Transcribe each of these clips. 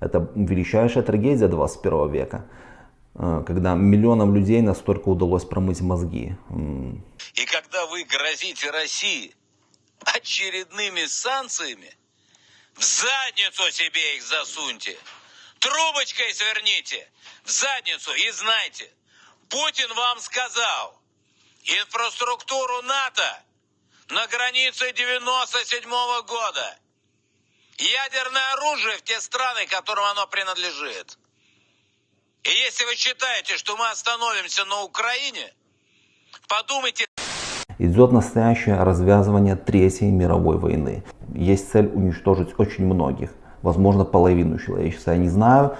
Это величайшая трагедия 21 века, э, когда миллионам людей настолько удалось промыть мозги. И когда вы грозите России очередными санкциями, в задницу себе их засуньте, трубочкой сверните, в задницу и знайте, Путин вам сказал, инфраструктуру НАТО на границе 97 -го года, ядерное оружие в те страны, которым оно принадлежит. И если вы считаете, что мы остановимся на Украине, подумайте... Идет настоящее развязывание Третьей мировой войны. Есть цель уничтожить очень многих, возможно половину человечества, я не знаю.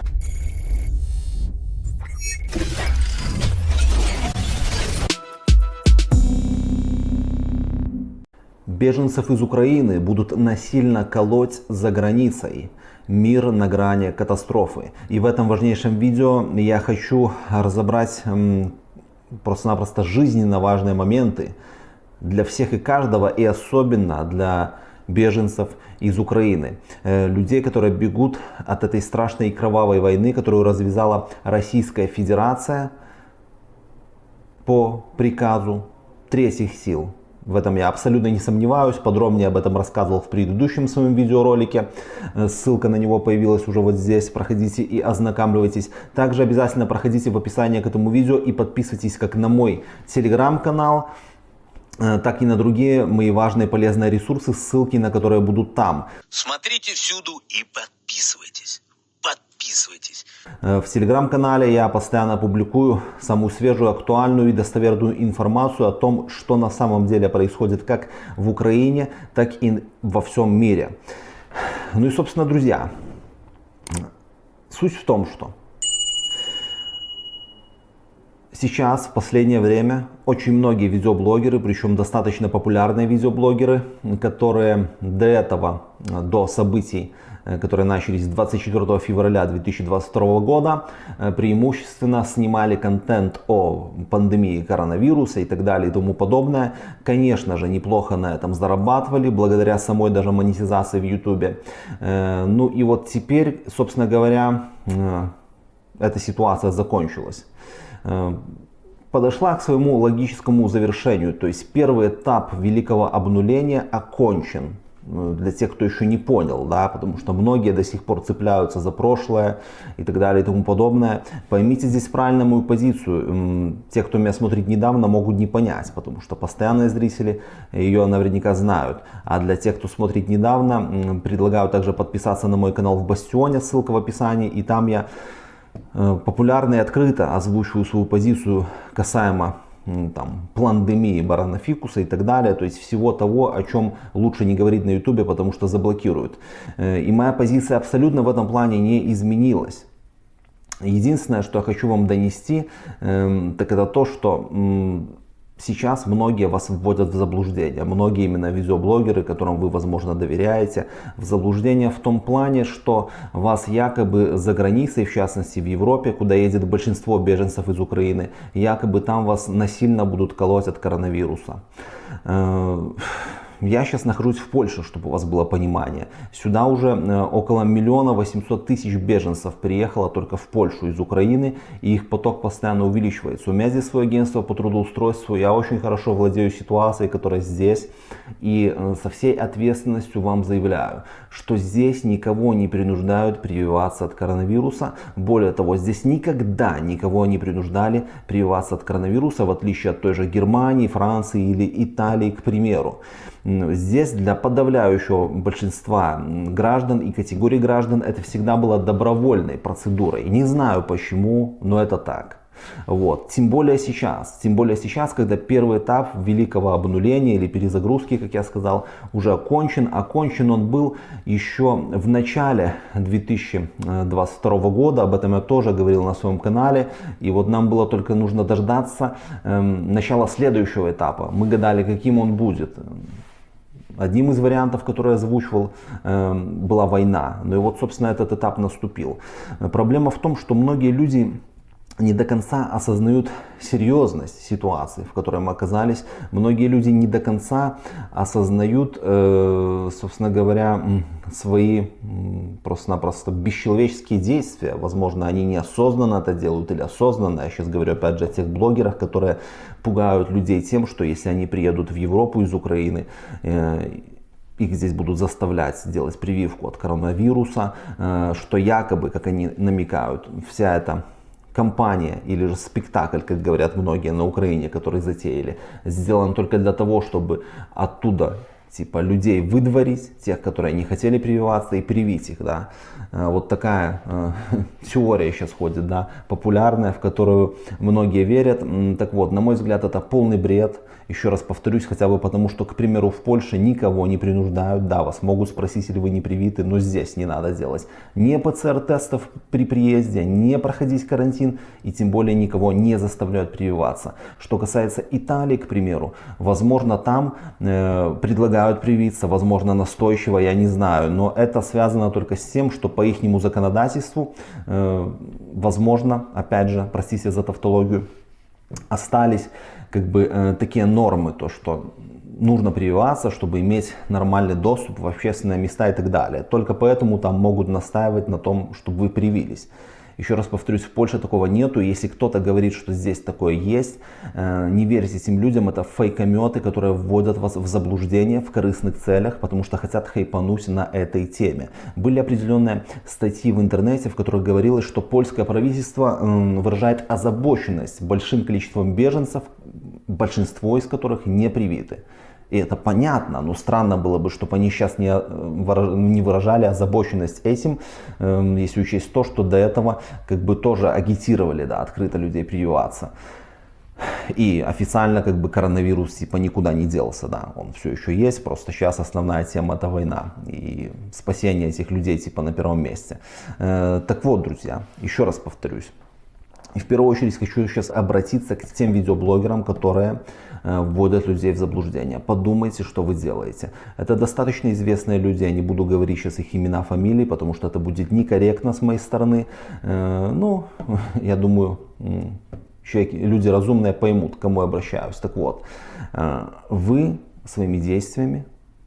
Беженцев из Украины будут насильно колоть за границей. Мир на грани катастрофы. И в этом важнейшем видео я хочу разобрать просто-напросто жизненно важные моменты для всех и каждого, и особенно для беженцев из Украины. Э, людей, которые бегут от этой страшной и кровавой войны, которую развязала Российская Федерация по приказу третьих сил. В этом я абсолютно не сомневаюсь. Подробнее об этом рассказывал в предыдущем своем видеоролике. Э, ссылка на него появилась уже вот здесь. Проходите и ознакомливайтесь. Также обязательно проходите в описании к этому видео и подписывайтесь как на мой телеграм-канал э, так и на другие мои важные полезные ресурсы, ссылки на которые будут там. Смотрите всюду и подписывайтесь подписывайтесь. Э, в телеграм-канале я постоянно публикую самую свежую, актуальную и достоверную информацию о том, что на самом деле происходит как в Украине, так и во всем мире. Ну и собственно, друзья, суть в том, что Сейчас, в последнее время, очень многие видеоблогеры, причем достаточно популярные видеоблогеры, которые до этого, до событий Э, которые начались 24 февраля 2022 года, э, преимущественно снимали контент о пандемии коронавируса и так далее и тому подобное. Конечно же, неплохо на этом зарабатывали, благодаря самой даже монетизации в YouTube. Э, ну и вот теперь, собственно говоря, эта ситуация закончилась подошла к своему логическому завершению. То есть первый этап великого обнуления окончен. Ну, для тех, кто еще не понял, да, потому что многие до сих пор цепляются за прошлое и так далее и тому подобное. Поймите здесь правильно мою позицию. Те, кто меня смотрит недавно, могут не понять, потому что постоянные зрители ее наверняка знают. А для тех, кто смотрит недавно, предлагаю также подписаться на мой канал в Бастионе, ссылка в описании, и там я э, популярно и открыто озвучиваю свою позицию касаемо там, пландемии баранофикуса и так далее, то есть всего того, о чем лучше не говорить на ютубе, потому что заблокируют. Э, и моя позиция абсолютно в этом плане не изменилась. Единственное, что я хочу вам донести, эм, так это то, что Сейчас многие вас вводят в заблуждение, многие именно видеоблогеры, которым вы, возможно, доверяете, в заблуждение в том плане, что вас якобы за границей, в частности в Европе, куда едет большинство беженцев из Украины, якобы там вас насильно будут колоть от коронавируса. Я сейчас нахожусь в Польше, чтобы у вас было понимание. Сюда уже э, около миллиона восемьсот тысяч беженцев приехало только в Польшу из Украины, и их поток постоянно увеличивается. У меня здесь свое агентство по трудоустройству, я очень хорошо владею ситуацией, которая здесь, и э, со всей ответственностью вам заявляю, что здесь никого не принуждают прививаться от коронавируса. Более того, здесь никогда никого не принуждали прививаться от коронавируса, в отличие от той же Германии, Франции или Италии, к примеру. Здесь для подавляющего большинства граждан и категорий граждан это всегда было добровольной процедурой. Не знаю почему, но это так. Вот. Тем более сейчас, тем более сейчас, когда первый этап великого обнуления или перезагрузки, как я сказал, уже окончен. Окончен он был еще в начале 2022 года, об этом я тоже говорил на своем канале. И вот нам было только нужно дождаться эм, начала следующего этапа. Мы гадали, каким он будет. Одним из вариантов, который я озвучивал, эм, была война. Ну и вот, собственно, этот этап наступил. Проблема в том, что многие люди не до конца осознают серьезность ситуации, в которой мы оказались. Многие люди не до конца осознают, э, собственно говоря, свои просто-напросто бесчеловеческие действия. Возможно, они неосознанно это делают или осознанно. Я сейчас говорю опять же о тех блогерах, которые пугают людей тем, что если они приедут в Европу из Украины, э, их здесь будут заставлять делать прививку от коронавируса, э, что якобы, как они намекают, вся эта компания или же спектакль, как говорят многие на Украине, который затеяли, сделан только для того, чтобы оттуда типа людей выдворить, тех, которые не хотели прививаться, и привить их, да. Э, вот такая э, теория сейчас ходит, да, популярная, в которую многие верят. Так вот, на мой взгляд, это полный бред. Еще раз повторюсь, хотя бы потому, что, к примеру, в Польше никого не принуждают. Да, вас могут спросить, если вы не привиты, но здесь не надо делать ни ПЦР-тестов при приезде, не проходить карантин и тем более никого не заставляют прививаться. Что касается Италии, к примеру, возможно, там э, предлагают привиться, возможно, настойчиво, я не знаю, но это связано только с тем, что по ихнему законодательству, э, возможно, опять же, простите за тавтологию, остались как бы э, такие нормы, то что нужно прививаться, чтобы иметь нормальный доступ в общественные места и так далее. Только поэтому там могут настаивать на том, чтобы вы привились. Еще раз повторюсь, в Польше такого нету. Если кто-то говорит, что здесь такое есть, э, не верьте этим людям. Это фейкометы, которые вводят вас в заблуждение в корыстных целях, потому что хотят хайпануть на этой теме. Были определенные статьи в интернете, в которых говорилось, что польское правительство выражает озабоченность большим количеством беженцев, большинство из которых не привиты. И это понятно, но странно было бы, чтобы они сейчас не, э, не выражали озабоченность этим, эм, если учесть то, что до этого как бы тоже агитировали да, открыто людей прививаться. И официально как бы коронавирус типа никуда не делся, да, он все еще есть, просто сейчас основная тема это война и спасение этих людей типа на первом месте. Э, так вот, друзья, еще раз повторюсь, и в первую очередь хочу сейчас обратиться к тем видеоблогерам, которые э, вводят людей в заблуждение. Подумайте, что вы делаете. Это достаточно известные люди, я не буду говорить сейчас их имена, фамилии, потому что это будет некорректно с моей стороны. Э, ну, я думаю, человеки, люди разумные поймут, к кому я обращаюсь. Так вот, э, вы своими действиями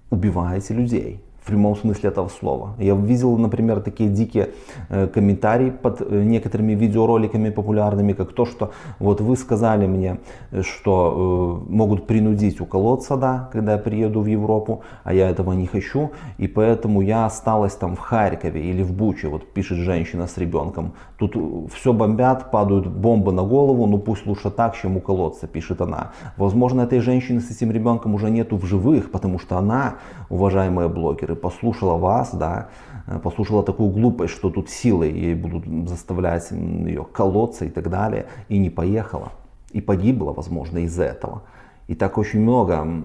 убиваете людей в прямом смысле этого слова. Я видел, например, такие дикие э, комментарии под э, некоторыми видеороликами популярными, как то, что вот вы сказали мне, что э, могут принудить уколоться, да, когда я приеду в Европу, а я этого не хочу, и поэтому я осталась там в Харькове или в Буче, вот пишет женщина с ребенком. Тут все бомбят, падают бомбы на голову, ну пусть лучше так, чем уколоться, пишет она. Возможно, этой женщины с этим ребенком уже нету в живых, потому что она, уважаемые блогеры, и послушала вас, да, э, послушала такую глупость, что тут силой ей будут заставлять ее колоться и так далее, и не поехала. И погибла, возможно, из-за этого. И так очень много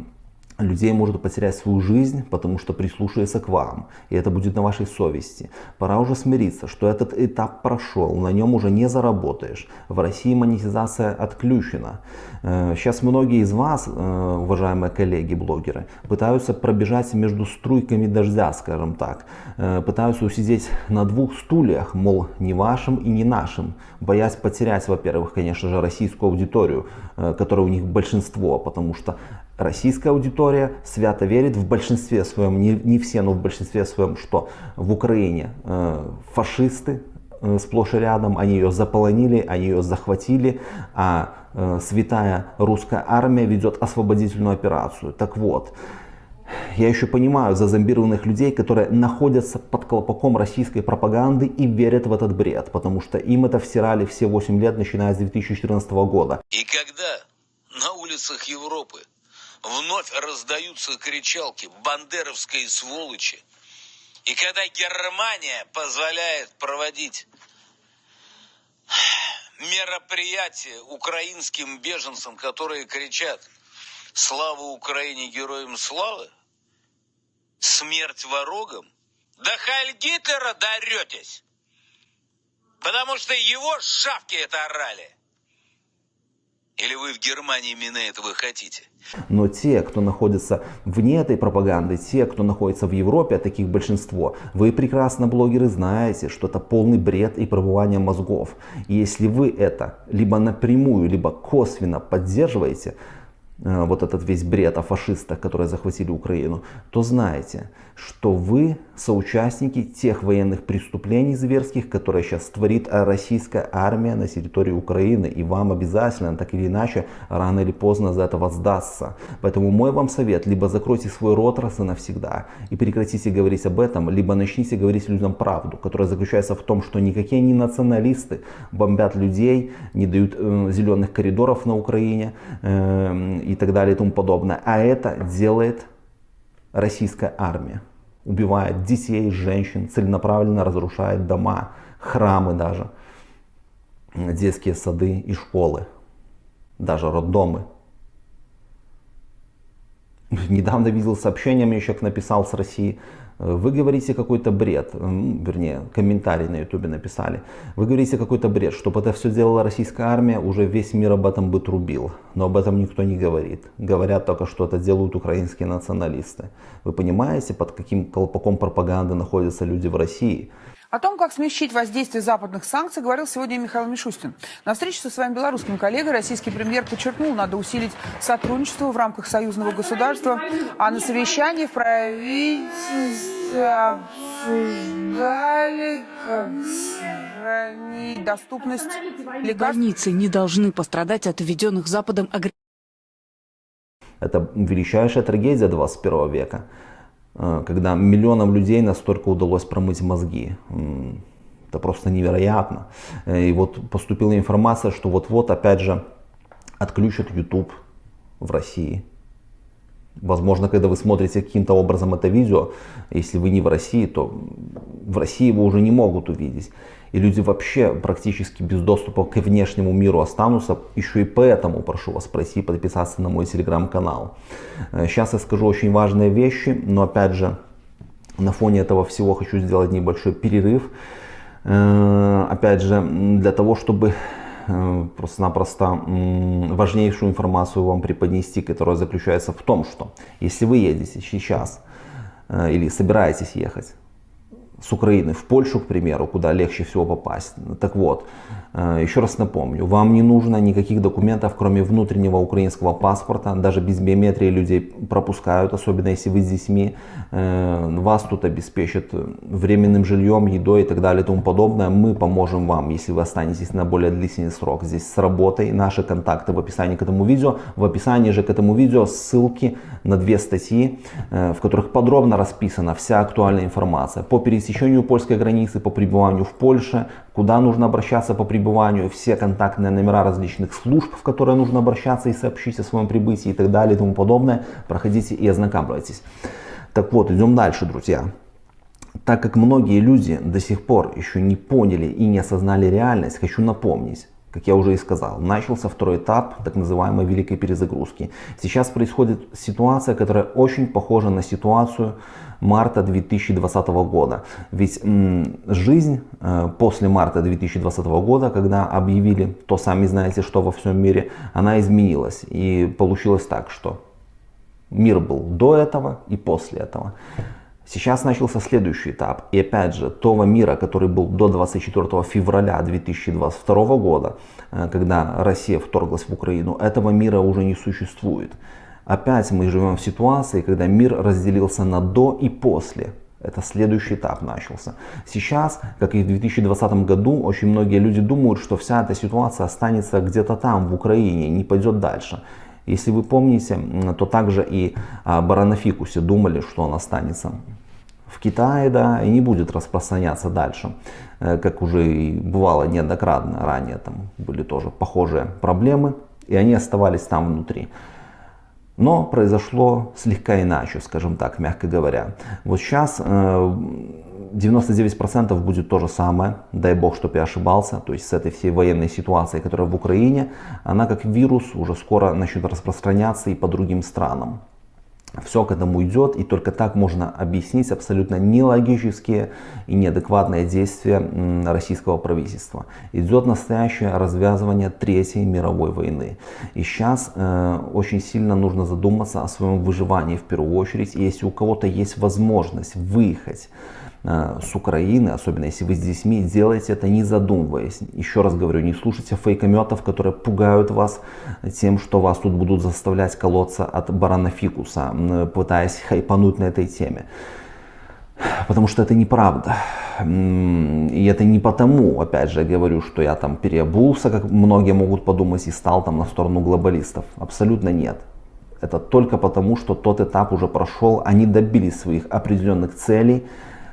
людей может потерять свою жизнь, потому что прислушивается к вам, и это будет на вашей совести. Пора уже смириться, что этот этап прошел, на нем уже не заработаешь. В России монетизация отключена. Сейчас э, многие из вас, э, уважаемые коллеги-блогеры, пытаются пробежать между струйками дождя, скажем так. Э, пытаются усидеть на двух стульях, мол, не вашим и не нашим, боясь потерять, во-первых, конечно же, российскую аудиторию, которая у них большинство, потому что российская аудитория свято верит в большинстве своем, не, не все, но в большинстве своем, что в Украине э, фашисты э, сплошь и рядом, они ее заполонили, они ее захватили, а э, святая русская армия ведет освободительную операцию. Так вот, я еще понимаю зазомбированных людей, которые находятся под колпаком российской пропаганды и верят в этот бред, потому что им это всирали все 8 лет, начиная с 2014 года. И когда на улицах Европы вновь раздаются кричалки «бандеровской сволочи». И когда Германия позволяет проводить мероприятия украинским беженцам, которые кричат «Слава Украине, героям славы!» «Смерть ворогам!» Да Хайль Гитлера даретесь! Потому что его шавки это орали. Или вы в Германии именно этого хотите? Но те, кто находится вне этой пропаганды, те, кто находится в Европе, а таких большинство, вы прекрасно, блогеры, знаете, что это полный бред и пробывание мозгов. И если вы это либо напрямую, либо косвенно поддерживаете, Э, вот этот весь бред о фашистах, которые захватили Украину, то знаете, что вы соучастники тех военных преступлений зверских, которые сейчас творит российская армия на территории Украины. И вам обязательно, так или иначе, рано или поздно за это воздастся. Поэтому мой вам совет, либо закройте свой рот раз и навсегда и прекратите говорить об этом, либо начните говорить людям правду, которая заключается в том, что никакие не националисты бомбят людей, не дают э, зеленых коридоров на Украине, э, и так далее и тому подобное. А это делает российская армия. Убивает детей, женщин, целенаправленно разрушает дома, храмы даже, детские сады и школы, даже роддомы. Недавно видел сообщение, мне человек написал с России, вы говорите какой-то бред, вернее, комментарий на ютубе написали. Вы говорите какой-то бред, чтобы это все делала российская армия, уже весь мир об этом бы трубил. Но об этом никто не говорит. Говорят только, что это делают украинские националисты. Вы понимаете, под каким колпаком пропаганды находятся люди в России? О том, как смягчить воздействие западных санкций, говорил сегодня Михаил Мишустин. На встрече со своим белорусским коллегой российский премьер подчеркнул, надо усилить сотрудничество в рамках союзного государства, а на совещании в правительстве обсуждали, как сохранить доступность лекарств. Больницы не должны пострадать от введенных Западом агрессивных это величайшая трагедия 21 века. Э, когда миллионам людей настолько удалось промыть мозги. Это просто невероятно. Э, и вот поступила информация, что вот-вот опять же отключат YouTube в России. Возможно, когда вы смотрите каким-то образом это видео, если вы не в России, то в России его уже не могут увидеть и люди вообще практически без доступа к внешнему миру останутся. Еще и поэтому прошу вас пройти подписаться на мой телеграм-канал. Сейчас э, я скажу очень важные вещи, но опять же, на фоне этого всего хочу сделать небольшой перерыв. Э, опять же, для того, чтобы просто-напросто важнейшую информацию вам преподнести, которая заключается в том, что если вы едете сейчас или собираетесь ехать с Украины в Польшу, к примеру, куда легче всего попасть. Так вот, э, еще раз напомню, вам не нужно никаких документов, кроме внутреннего украинского паспорта. Даже без биометрии людей пропускают, особенно если вы с детьми. Э, вас тут обеспечат временным жильем, едой и так далее и тому подобное. Мы поможем вам, если вы останетесь на более длительный срок здесь с работой. Наши контакты в описании к этому видео. В описании же к этому видео ссылки на две статьи, э, в которых подробно расписана вся актуальная информация по пересечению польской границы, по пребыванию в Польше, куда нужно обращаться по пребыванию, все контактные номера различных служб, в которые нужно обращаться и сообщить о своем прибытии и так далее и тому подобное. Проходите и ознакомьтесь. Так вот, идем дальше, друзья. Так как многие люди до сих пор еще не поняли и не осознали реальность, хочу напомнить, как я уже и сказал, начался второй этап так называемой великой перезагрузки. Сейчас происходит ситуация, которая очень похожа на ситуацию марта 2020 года. Ведь жизнь э, после марта 2020 года, когда объявили то сами знаете что во всем мире, она изменилась. И получилось так, что мир был до этого и после этого. Сейчас начался следующий этап. И опять же, того мира, который был до 24 февраля 2022 года, э, когда Россия вторглась в Украину, этого мира уже не существует. Опять мы живем в ситуации, когда мир разделился на до и после. Это следующий этап начался. Сейчас, как и в 2020 году, очень многие люди думают, что вся эта ситуация останется где-то там, в Украине, не пойдет дальше. Если вы помните, то также и о Баранафикусе думали, что он останется в Китае, да, и не будет распространяться дальше, э, как уже и бывало неоднократно ранее, там были тоже похожие проблемы, и они оставались там внутри. Но произошло слегка иначе, скажем так, мягко говоря. Вот сейчас 99% э, будет то же самое, дай бог, чтобы я ошибался, то есть с этой всей военной ситуацией, которая в Украине, она как вирус уже скоро начнет распространяться и по другим странам. Все к этому идет, и только так можно объяснить абсолютно нелогические и неадекватные действия российского правительства. Идет настоящее развязывание Третьей мировой войны. И сейчас э, очень сильно нужно задуматься о своем выживании в первую очередь. И если у кого-то есть возможность выехать с Украины, особенно если вы с детьми, делайте это не задумываясь. Еще раз говорю, не слушайте фейкометов, которые пугают вас тем, что вас тут будут заставлять колоться от барана фикуса, пытаясь хайпануть на этой теме. Потому что это неправда. И это не потому, опять же, я говорю, что я там переобулся, как многие могут подумать, и стал там на сторону глобалистов. Абсолютно нет. Это только потому, что тот этап уже прошел, они добились своих определенных целей,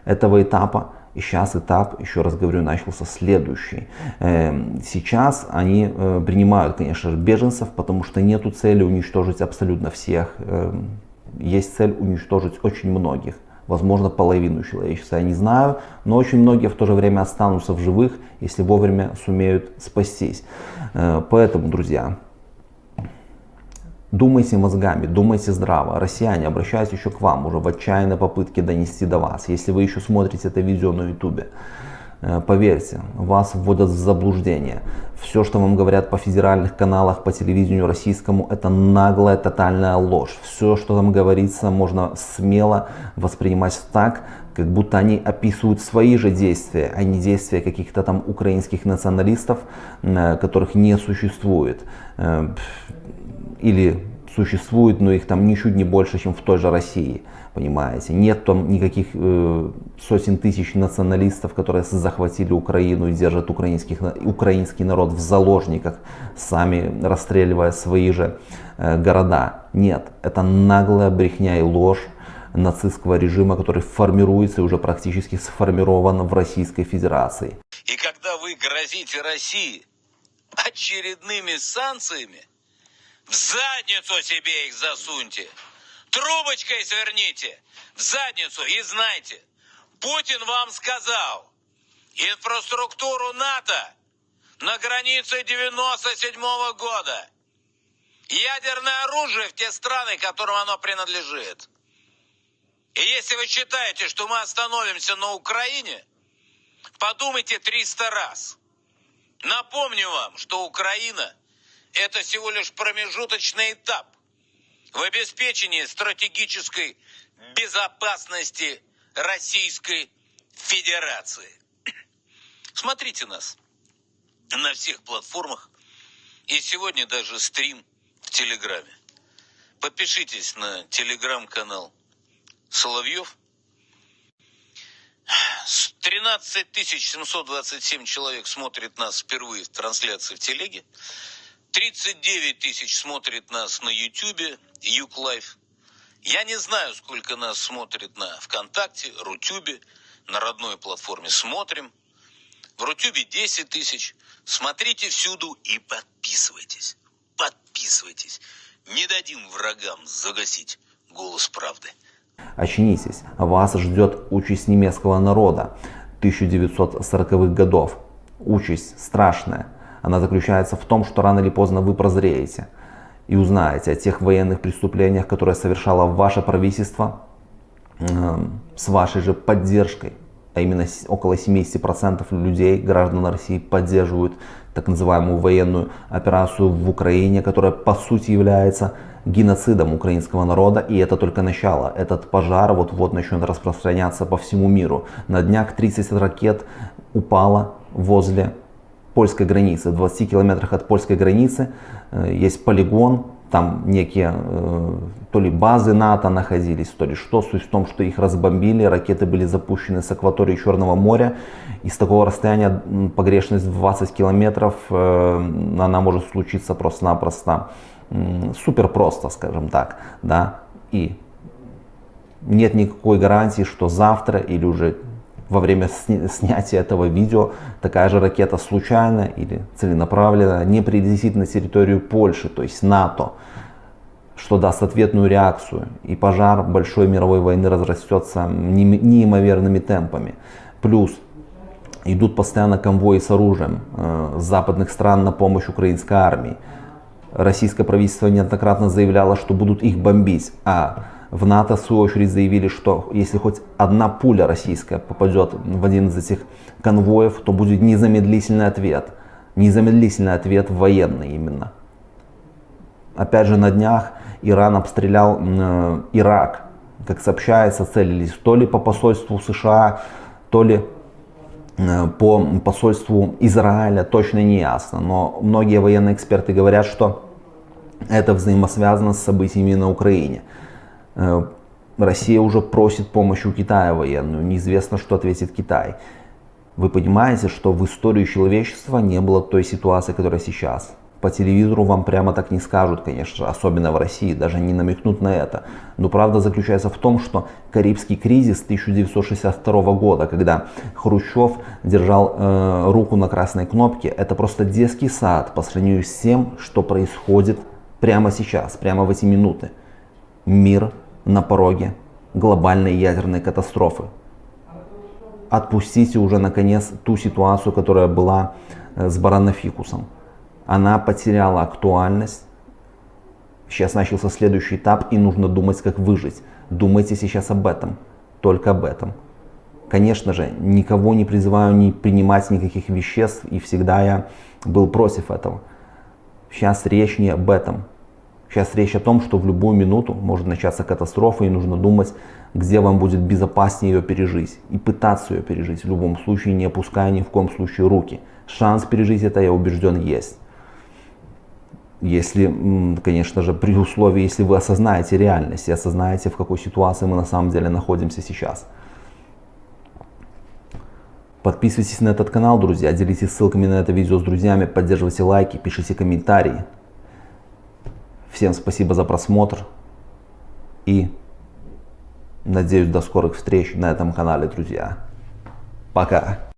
этого этапа. И сейчас этап, еще раз говорю, начался следующий. Эм, сейчас они э, принимают, конечно же, беженцев, потому что нету цели уничтожить абсолютно всех. Эм, есть цель уничтожить очень многих. Возможно, половину человечества, я не знаю, но очень многие в то же время останутся в живых, если вовремя сумеют спастись. Э, поэтому, друзья, Думайте мозгами, думайте здраво. Россияне, обращаюсь еще к вам уже в отчаянной попытке донести до вас. Если вы еще смотрите это видео на ютубе, э, поверьте, вас вводят в заблуждение. Все, что вам говорят по федеральных каналах, по телевидению российскому, это наглая, тотальная ложь. Все, что там говорится, можно смело воспринимать так, как будто они описывают свои же действия, а не действия каких-то там украинских националистов, э, которых не существует. Или существует, но их там ничуть не больше, чем в той же России, понимаете. Нет там никаких э, сотен тысяч националистов, которые захватили Украину и держат украинских, украинский народ в заложниках, сами расстреливая свои же э, города. Нет, это наглая брехня и ложь нацистского режима, который формируется и уже практически сформирован в Российской Федерации. И когда вы грозите России очередными санкциями, в задницу себе их засуньте. Трубочкой сверните в задницу и знайте, Путин вам сказал, инфраструктуру НАТО на границе 97 -го года, ядерное оружие в те страны, которым оно принадлежит. И если вы считаете, что мы остановимся на Украине, подумайте 300 раз. Напомню вам, что Украина – это всего лишь промежуточный этап в обеспечении стратегической безопасности Российской Федерации. Смотрите нас на всех платформах и сегодня даже стрим в Телеграме. Подпишитесь на телеграм-канал Соловьев. 13 727 человек смотрит нас впервые в трансляции в Телеге. 39 тысяч смотрит нас на Ютубе, Юклайф. Я не знаю, сколько нас смотрит на ВКонтакте, Рутюбе, на родной платформе «Смотрим». В Рутюбе 10 тысяч. Смотрите всюду и подписывайтесь. Подписывайтесь. Не дадим врагам загасить голос правды. Очнитесь, вас ждет участь немецкого народа 1940-х годов. Участь страшная, она заключается в том, что рано или поздно вы прозреете и узнаете о тех военных преступлениях, которые совершало ваше правительство э, с вашей же поддержкой. А именно около 70% людей, граждан России, поддерживают так называемую военную операцию в Украине, которая по сути является геноцидом украинского народа. И это только начало. Этот пожар вот-вот начнет распространяться по всему миру. На днях 30 ракет упало возле польской границы. В 20 километрах от польской границы э, есть полигон, там некие э, то ли базы НАТО находились, то ли что. Суть в том, что их разбомбили, ракеты были запущены с акватории Черного моря. И с такого расстояния погрешность в 20 километров, э, она может случиться просто-напросто супер просто, скажем так. Да? И нет никакой гарантии, что завтра или уже во время снятия этого видео такая же ракета случайно или целенаправленно не прилетит на территорию Польши, то есть НАТО, что даст ответную реакцию, и пожар большой мировой войны разрастется неимоверными темпами. Плюс идут постоянно конвои с оружием э, западных стран на помощь украинской армии. Российское правительство неоднократно заявляло, что будут их бомбить, а В НАТО, в свою очередь, заявили, что если хоть одна пуля российская попадет в один из этих конвоев, то будет незамедлительный ответ. Незамедлительный ответ военный именно. Опять же, на днях Иран обстрелял э, Ирак. Как сообщается, целились то ли по посольству США, то ли э, по посольству Израиля, точно не ясно. Но многие военные эксперты говорят, что это взаимосвязано с событиями на Украине. Э, Россия уже просит помощи у Китая военную. Неизвестно, что ответит Китай. Вы понимаете, что в истории человечества не было той ситуации, которая сейчас. По телевизору вам прямо так не скажут, конечно же, особенно в России, даже не намекнут на это. Но правда заключается в том, что Карибский кризис 1962 года, когда Хрущев держал э, руку на красной кнопке, это просто детский сад по сравнению с тем, что происходит прямо сейчас, прямо в эти минуты. Мир на пороге глобальной ядерной катастрофы. Отпустите уже наконец ту ситуацию, которая была э, с баранофикусом. Она потеряла актуальность. Сейчас начался следующий этап и нужно думать, как выжить. Думайте сейчас об этом, только об этом. Конечно же, никого не призываю не принимать никаких веществ и всегда я был против этого. Сейчас речь не об этом. Сейчас речь о том, что в любую минуту может начаться катастрофа и нужно думать, где вам будет безопаснее ее пережить. И пытаться ее пережить в любом случае, не опуская ни в коем случае руки. Шанс пережить это, я убежден, есть. Если, конечно же, при условии, если вы осознаете реальность и осознаете, в какой ситуации мы на самом деле находимся сейчас. Подписывайтесь на этот канал, друзья, делитесь ссылками на это видео с друзьями, поддерживайте лайки, пишите комментарии. Всем спасибо за просмотр и надеюсь до скорых встреч на этом канале, друзья. Пока.